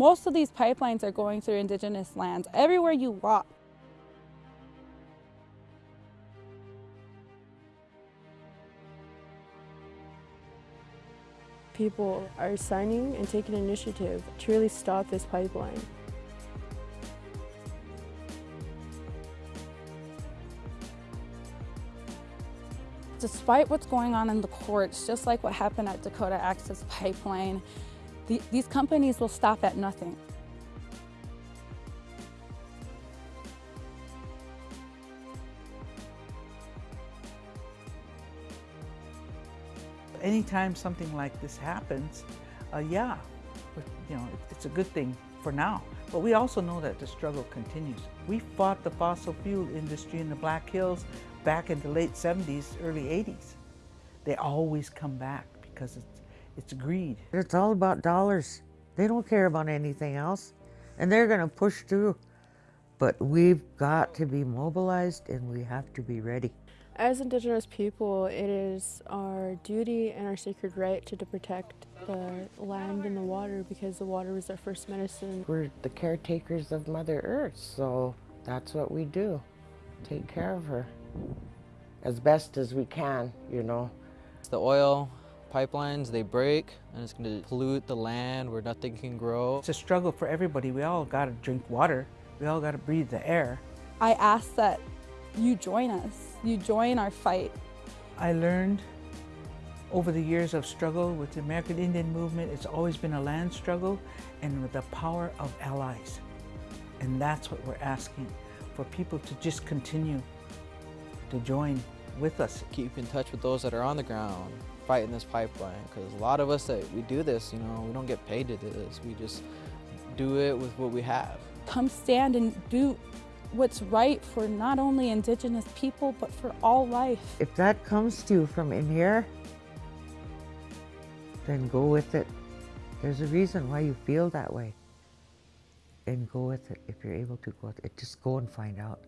Most of these pipelines are going through indigenous lands, everywhere you walk. People are signing and taking initiative to really stop this pipeline. Despite what's going on in the courts, just like what happened at Dakota Access Pipeline, the, these companies will stop at nothing. Anytime something like this happens, uh, yeah, you know, it's a good thing for now. But we also know that the struggle continues. We fought the fossil fuel industry in the Black Hills back in the late 70s, early 80s. They always come back because it's, it's greed. It's all about dollars. They don't care about anything else. And they're going to push through. But we've got to be mobilized and we have to be ready. As Indigenous people, it is our duty and our sacred right to, to protect the land and the water because the water was our first medicine. We're the caretakers of Mother Earth, so that's what we do, take care of her as best as we can, you know. The oil pipelines, they break and it's going to pollute the land where nothing can grow. It's a struggle for everybody. We all got to drink water. We all got to breathe the air. I ask that you join us, you join our fight. I learned over the years of struggle with the American Indian movement, it's always been a land struggle and with the power of allies. And that's what we're asking, for people to just continue to join with us. Keep in touch with those that are on the ground fighting this pipeline because a lot of us that we do this, you know, we don't get paid to do this. We just do it with what we have. Come stand and do what's right for not only Indigenous people, but for all life. If that comes to you from in here, then go with it. There's a reason why you feel that way. And go with it if you're able to go with it. Just go and find out.